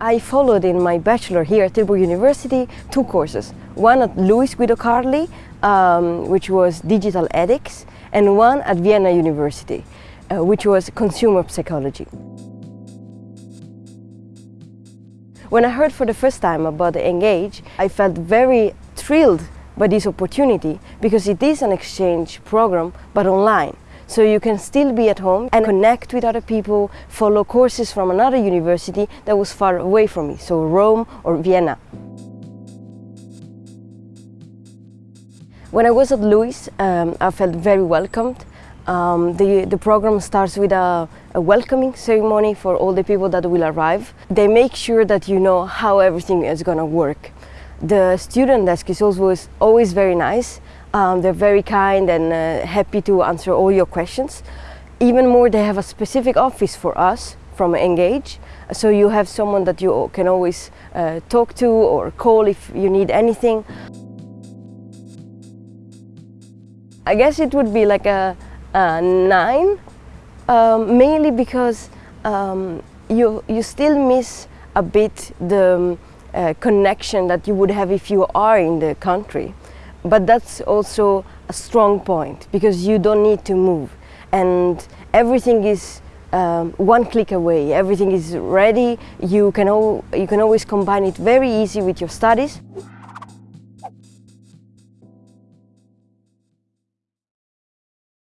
I followed in my bachelor here at Tilburg University two courses. One at LUISS Guido Carli, um, which was digital ethics, and one at Vienna University, uh, which was consumer psychology. When I heard for the first time about the Engage, I felt very thrilled by this opportunity because it is an exchange program but online. So you can still be at home and connect with other people, follow courses from another university that was far away from me, so Rome or Vienna. When I was at LUISS, um, I felt very welcomed. Um, the, the program starts with a, a, welcoming ceremony for all the people that will arrive. They make sure that you know how everything is going to work. The student desk is always, always very nice um, they're very kind and uh, happy to answer all your questions. Even more, they have a specific office for us from Engage. So you have someone that you can always uh, talk to or call if you need anything. I guess it would be like a, a nine, um, mainly because um, you, you still miss a bit the um, uh, connection that you would have if you are in the country. But that's also a strong point because you don't need to move. And everything is um, one click away. Everything is ready. You can, you can always combine it very easy with your studies